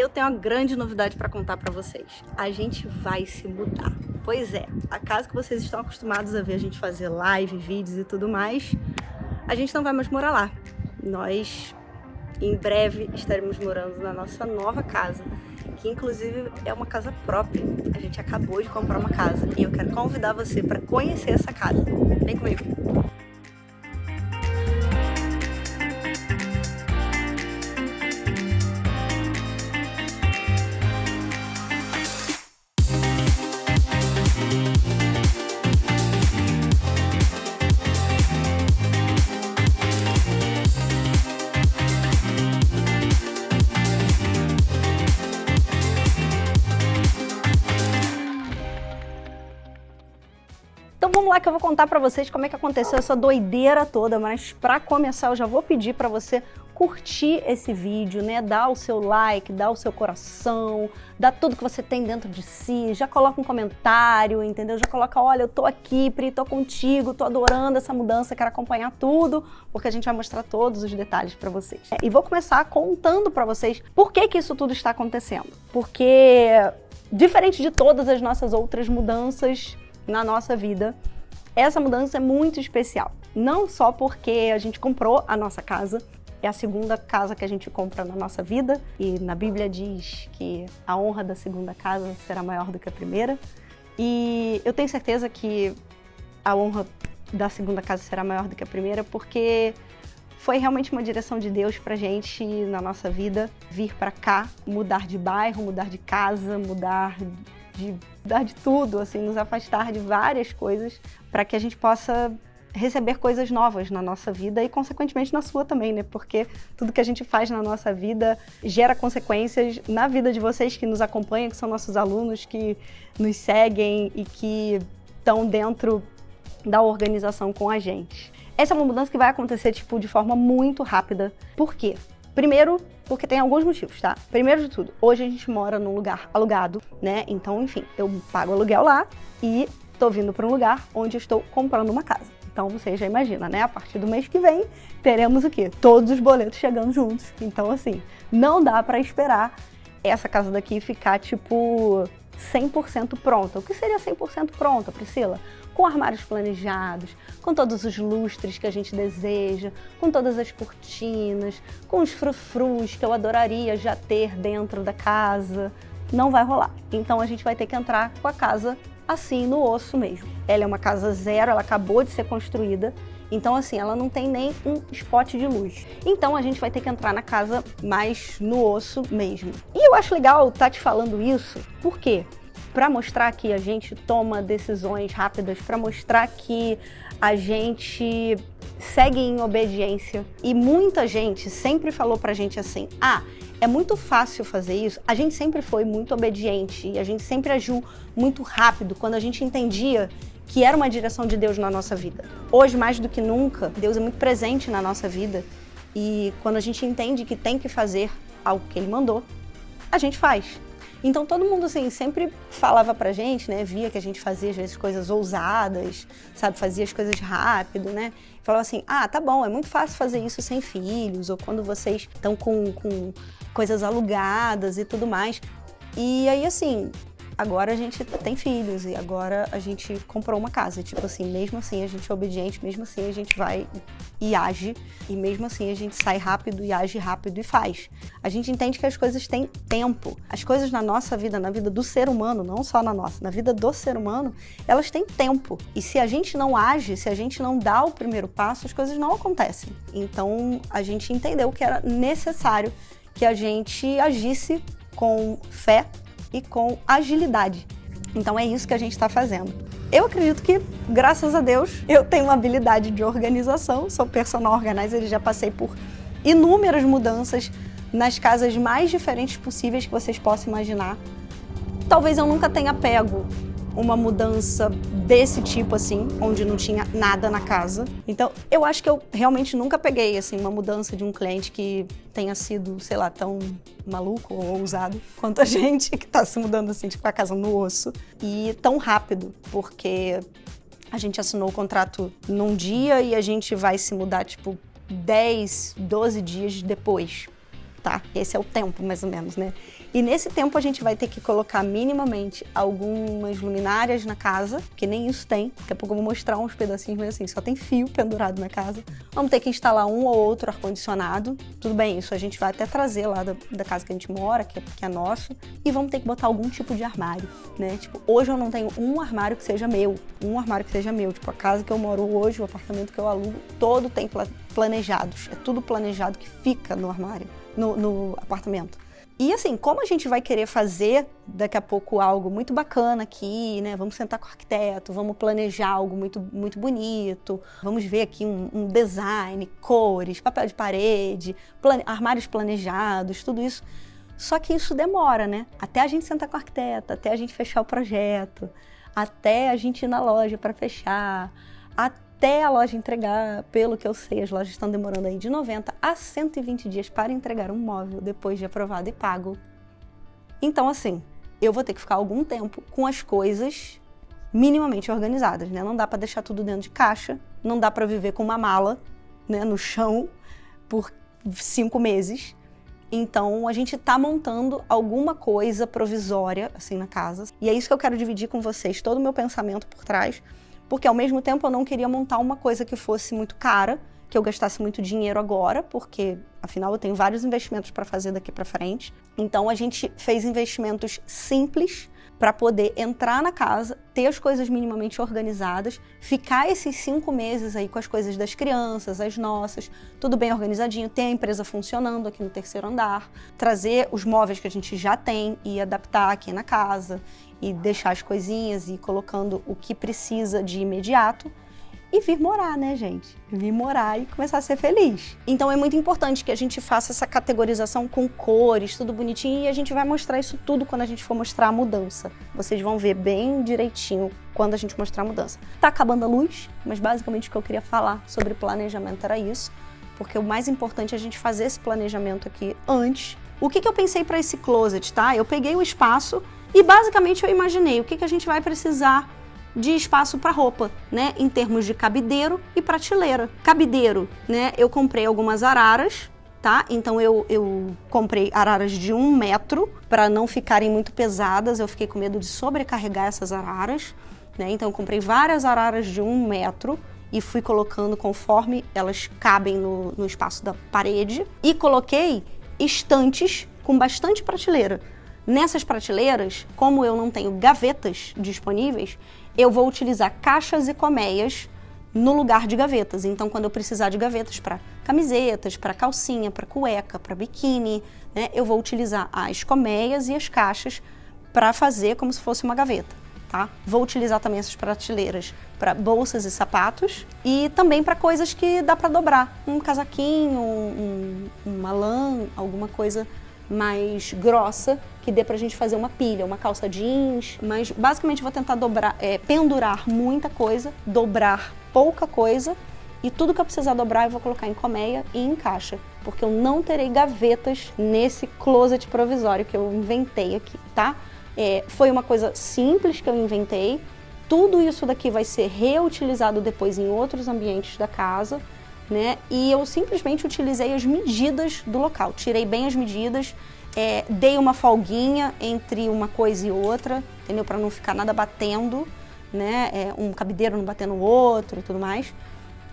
eu tenho uma grande novidade para contar para vocês. A gente vai se mudar. Pois é, a casa que vocês estão acostumados a ver a gente fazer live, vídeos e tudo mais, a gente não vai mais morar lá. Nós, em breve, estaremos morando na nossa nova casa, que inclusive é uma casa própria. A gente acabou de comprar uma casa e eu quero convidar você para conhecer essa casa. Vem comigo! Então vamos lá que eu vou contar para vocês como é que aconteceu essa doideira toda, mas para começar eu já vou pedir para você curtir esse vídeo, né? Dar o seu like, dar o seu coração, dar tudo que você tem dentro de si, já coloca um comentário, entendeu? Já coloca, olha, eu tô aqui, Pri, tô contigo, tô adorando essa mudança, quero acompanhar tudo, porque a gente vai mostrar todos os detalhes para vocês. E vou começar contando para vocês por que que isso tudo está acontecendo. Porque diferente de todas as nossas outras mudanças na nossa vida, essa mudança é muito especial. Não só porque a gente comprou a nossa casa, é a segunda casa que a gente compra na nossa vida, e na Bíblia diz que a honra da segunda casa será maior do que a primeira. E eu tenho certeza que a honra da segunda casa será maior do que a primeira, porque foi realmente uma direção de Deus pra gente na nossa vida vir para cá, mudar de bairro, mudar de casa, mudar de dar de tudo, assim, nos afastar de várias coisas para que a gente possa receber coisas novas na nossa vida e, consequentemente, na sua também, né? Porque tudo que a gente faz na nossa vida gera consequências na vida de vocês que nos acompanham, que são nossos alunos, que nos seguem e que estão dentro da organização com a gente. Essa é uma mudança que vai acontecer, tipo, de forma muito rápida. Por quê? Primeiro, porque tem alguns motivos, tá? Primeiro de tudo, hoje a gente mora num lugar alugado, né? Então, enfim, eu pago aluguel lá e tô vindo para um lugar onde estou comprando uma casa. Então você já imagina, né? A partir do mês que vem, teremos o quê? Todos os boletos chegando juntos. Então, assim, não dá para esperar essa casa daqui ficar, tipo, 100% pronta. O que seria 100% pronta, Priscila? Com armários planejados, com todos os lustres que a gente deseja, com todas as cortinas, com os frufrus que eu adoraria já ter dentro da casa. Não vai rolar. Então a gente vai ter que entrar com a casa assim, no osso mesmo. Ela é uma casa zero, ela acabou de ser construída, então, assim, ela não tem nem um spot de luz. Então, a gente vai ter que entrar na casa mais no osso mesmo. E eu acho legal estar tá te falando isso, por quê? Para mostrar que a gente toma decisões rápidas, para mostrar que a gente segue em obediência. E muita gente sempre falou pra gente assim, ah, é muito fácil fazer isso. A gente sempre foi muito obediente e a gente sempre agiu muito rápido quando a gente entendia que era uma direção de Deus na nossa vida. Hoje, mais do que nunca, Deus é muito presente na nossa vida e quando a gente entende que tem que fazer algo que Ele mandou, a gente faz. Então todo mundo assim sempre falava pra gente, né, via que a gente fazia às vezes coisas ousadas, sabe, fazia as coisas rápido, né? Falava assim: "Ah, tá bom, é muito fácil fazer isso sem filhos ou quando vocês estão com, com coisas alugadas e tudo mais". E aí assim, agora a gente tem filhos e agora a gente comprou uma casa. Tipo assim, mesmo assim a gente é obediente, mesmo assim a gente vai e age, e mesmo assim a gente sai rápido e age rápido e faz. A gente entende que as coisas têm tempo. As coisas na nossa vida, na vida do ser humano, não só na nossa, na vida do ser humano, elas têm tempo. E se a gente não age, se a gente não dá o primeiro passo, as coisas não acontecem. Então a gente entendeu que era necessário que a gente agisse com fé e com agilidade. Então é isso que a gente está fazendo. Eu acredito que, graças a Deus, eu tenho uma habilidade de organização, sou personal organizer já passei por inúmeras mudanças nas casas mais diferentes possíveis que vocês possam imaginar. Talvez eu nunca tenha pego uma mudança desse tipo, assim, onde não tinha nada na casa. Então, eu acho que eu realmente nunca peguei, assim, uma mudança de um cliente que tenha sido, sei lá, tão maluco ou ousado quanto a gente, que tá se mudando, assim, tipo, a casa no osso. E tão rápido, porque a gente assinou o contrato num dia e a gente vai se mudar, tipo, 10, 12 dias depois. tá? Esse é o tempo, mais ou menos, né? E nesse tempo a gente vai ter que colocar minimamente algumas luminárias na casa, que nem isso tem. Daqui a pouco eu vou mostrar uns pedacinhos, mas assim, só tem fio pendurado na casa. Vamos ter que instalar um ou outro ar-condicionado. Tudo bem, isso a gente vai até trazer lá da, da casa que a gente mora, que é, que é nosso. E vamos ter que botar algum tipo de armário, né? Tipo, hoje eu não tenho um armário que seja meu. Um armário que seja meu. Tipo, a casa que eu moro hoje, o apartamento que eu alugo, todo tem planejados. É tudo planejado que fica no armário no, no apartamento. E assim, como a gente vai querer fazer daqui a pouco algo muito bacana aqui, né? Vamos sentar com o arquiteto, vamos planejar algo muito, muito bonito, vamos ver aqui um, um design, cores, papel de parede, plane, armários planejados, tudo isso. Só que isso demora, né? Até a gente sentar com o arquiteto, até a gente fechar o projeto, até a gente ir na loja para fechar, até até a loja entregar, pelo que eu sei, as lojas estão demorando aí de 90 a 120 dias para entregar um móvel depois de aprovado e pago. Então, assim, eu vou ter que ficar algum tempo com as coisas minimamente organizadas, né? Não dá para deixar tudo dentro de caixa, não dá para viver com uma mala, né, no chão por cinco meses. Então, a gente está montando alguma coisa provisória, assim, na casa. E é isso que eu quero dividir com vocês, todo o meu pensamento por trás, porque ao mesmo tempo eu não queria montar uma coisa que fosse muito cara, que eu gastasse muito dinheiro agora, porque afinal eu tenho vários investimentos para fazer daqui para frente. Então a gente fez investimentos simples para poder entrar na casa, ter as coisas minimamente organizadas, ficar esses cinco meses aí com as coisas das crianças, as nossas, tudo bem organizadinho, ter a empresa funcionando aqui no terceiro andar, trazer os móveis que a gente já tem e adaptar aqui na casa e deixar as coisinhas e colocando o que precisa de imediato e vir morar, né, gente? Vir morar e começar a ser feliz. Então é muito importante que a gente faça essa categorização com cores, tudo bonitinho, e a gente vai mostrar isso tudo quando a gente for mostrar a mudança. Vocês vão ver bem direitinho quando a gente mostrar a mudança. Tá acabando a luz, mas basicamente o que eu queria falar sobre planejamento era isso, porque o mais importante é a gente fazer esse planejamento aqui antes. O que, que eu pensei para esse closet, tá? Eu peguei o espaço e basicamente eu imaginei o que, que a gente vai precisar de espaço para roupa, né? Em termos de cabideiro e prateleira. Cabideiro, né? Eu comprei algumas araras, tá? Então eu, eu comprei araras de um metro para não ficarem muito pesadas. Eu fiquei com medo de sobrecarregar essas araras, né? Então eu comprei várias araras de um metro e fui colocando conforme elas cabem no, no espaço da parede. E coloquei estantes com bastante prateleira. Nessas prateleiras, como eu não tenho gavetas disponíveis, eu vou utilizar caixas e colmeias no lugar de gavetas. Então, quando eu precisar de gavetas para camisetas, para calcinha, para cueca, para biquíni, né, eu vou utilizar as colmeias e as caixas para fazer como se fosse uma gaveta. Tá? Vou utilizar também essas prateleiras para bolsas e sapatos e também para coisas que dá para dobrar. Um casaquinho, um, uma lã, alguma coisa mais grossa, que dê pra gente fazer uma pilha, uma calça jeans, mas basicamente vou tentar dobrar, é, pendurar muita coisa, dobrar pouca coisa e tudo que eu precisar dobrar eu vou colocar em colmeia e em caixa, porque eu não terei gavetas nesse closet provisório que eu inventei aqui, tá? É, foi uma coisa simples que eu inventei, tudo isso daqui vai ser reutilizado depois em outros ambientes da casa, né? E eu simplesmente utilizei as medidas do local, tirei bem as medidas, é, dei uma folguinha entre uma coisa e outra, entendeu? Para não ficar nada batendo, né? É, um cabideiro não batendo no outro e tudo mais.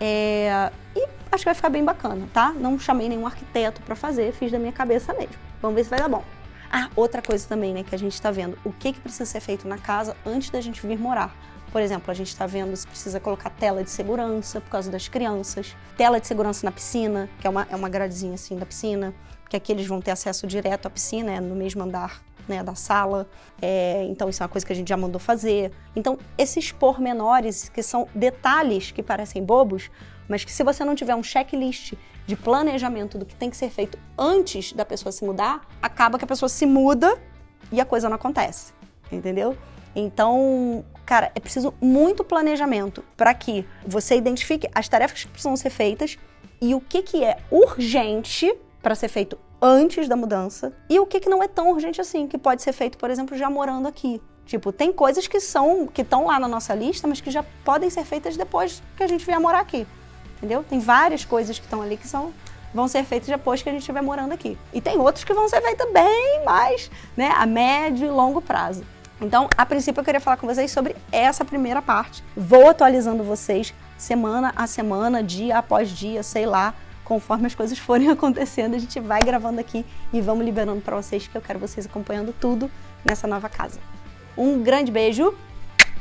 É, e acho que vai ficar bem bacana, tá? Não chamei nenhum arquiteto para fazer, fiz da minha cabeça mesmo. Vamos ver se vai dar bom. Ah, outra coisa também, né, que a gente está vendo, o que, que precisa ser feito na casa antes da gente vir morar. Por exemplo, a gente está vendo se precisa colocar tela de segurança por causa das crianças, tela de segurança na piscina, que é uma, é uma gradezinha assim da piscina, que aqui eles vão ter acesso direto à piscina, é no mesmo andar né, da sala. É, então, isso é uma coisa que a gente já mandou fazer. Então, esses pormenores, que são detalhes que parecem bobos, mas que se você não tiver um checklist de planejamento do que tem que ser feito antes da pessoa se mudar, acaba que a pessoa se muda e a coisa não acontece, entendeu? Então, cara, é preciso muito planejamento para que você identifique as tarefas que precisam ser feitas e o que, que é urgente para ser feito antes da mudança e o que, que não é tão urgente assim, que pode ser feito, por exemplo, já morando aqui. Tipo, tem coisas que são que estão lá na nossa lista, mas que já podem ser feitas depois que a gente vier morar aqui. Entendeu? Tem várias coisas que estão ali que são vão ser feitos depois que a gente estiver morando aqui. E tem outros que vão ser feitos bem mais, né, a médio e longo prazo. Então, a princípio, eu queria falar com vocês sobre essa primeira parte. Vou atualizando vocês semana a semana, dia após dia, sei lá, conforme as coisas forem acontecendo, a gente vai gravando aqui e vamos liberando para vocês, que eu quero vocês acompanhando tudo nessa nova casa. Um grande beijo,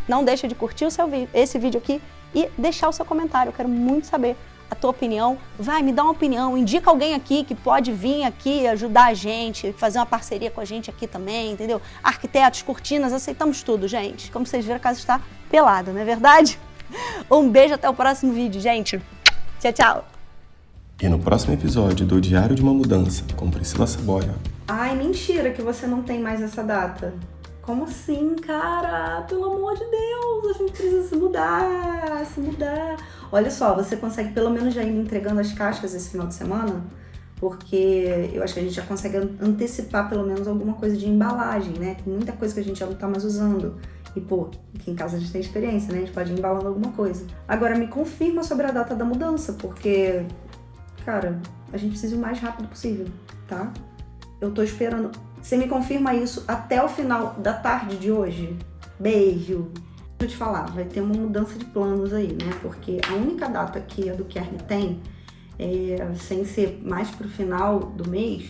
não deixa de curtir o seu, esse vídeo aqui e deixar o seu comentário, eu quero muito saber a tua opinião. Vai, me dá uma opinião, indica alguém aqui que pode vir aqui ajudar a gente, fazer uma parceria com a gente aqui também, entendeu? Arquitetos, cortinas, aceitamos tudo, gente. Como vocês viram, a casa está pelada, não é verdade? Um beijo, até o próximo vídeo, gente. Tchau, tchau. E no próximo episódio do Diário de uma Mudança, com Priscila Saboia. Ai, mentira que você não tem mais essa data. Como assim, cara? Pelo amor de Deus, a gente precisa se mudar, se mudar. Olha só, você consegue pelo menos já ir entregando as caixas esse final de semana? Porque eu acho que a gente já consegue antecipar pelo menos alguma coisa de embalagem, né? Tem muita coisa que a gente já não tá mais usando. E, pô, aqui em casa a gente tem experiência, né? A gente pode ir embalando alguma coisa. Agora, me confirma sobre a data da mudança, porque, cara, a gente precisa o mais rápido possível, tá? Eu tô esperando. Você me confirma isso até o final da tarde de hoje? Beijo! Eu te falar, vai ter uma mudança de planos aí, né? Porque a única data que a do Kern tem, é, sem ser mais pro final do mês,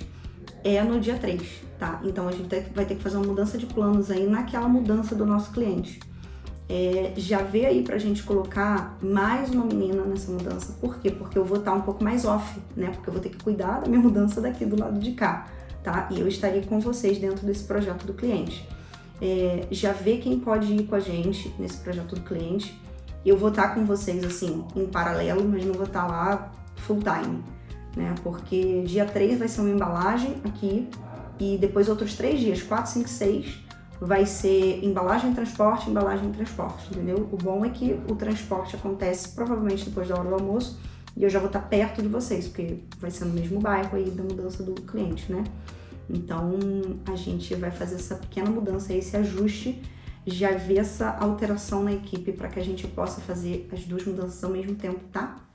é no dia 3, tá? Então a gente vai ter que fazer uma mudança de planos aí naquela mudança do nosso cliente. É, já vê aí pra gente colocar mais uma menina nessa mudança. Por quê? Porque eu vou estar um pouco mais off, né? Porque eu vou ter que cuidar da minha mudança daqui do lado de cá tá? E eu estaria com vocês dentro desse projeto do cliente. É, já vê quem pode ir com a gente nesse projeto do cliente. Eu vou estar com vocês, assim, em paralelo, mas não vou estar lá full time, né? Porque dia 3 vai ser uma embalagem aqui e depois outros três dias, 4, 5, 6, vai ser embalagem, transporte, embalagem, transporte, entendeu? O bom é que o transporte acontece provavelmente depois da hora do almoço e eu já vou estar perto de vocês, porque vai ser no mesmo bairro aí da mudança do cliente, né? Então, a gente vai fazer essa pequena mudança, esse ajuste, já ver essa alteração na equipe para que a gente possa fazer as duas mudanças ao mesmo tempo, tá?